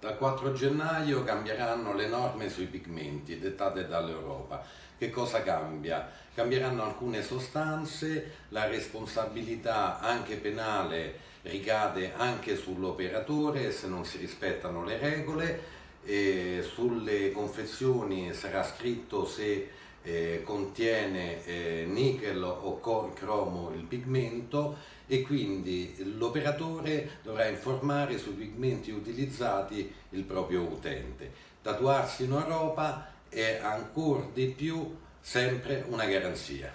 Dal 4 gennaio cambieranno le norme sui pigmenti dettate dall'Europa. Che cosa cambia? Cambieranno alcune sostanze, la responsabilità anche penale ricade anche sull'operatore se non si rispettano le regole, sulle confezioni sarà scritto se eh, contiene eh, nickel o cromo il pigmento e quindi l'operatore dovrà informare sui pigmenti utilizzati il proprio utente. Tatuarsi in Europa è ancora di più sempre una garanzia.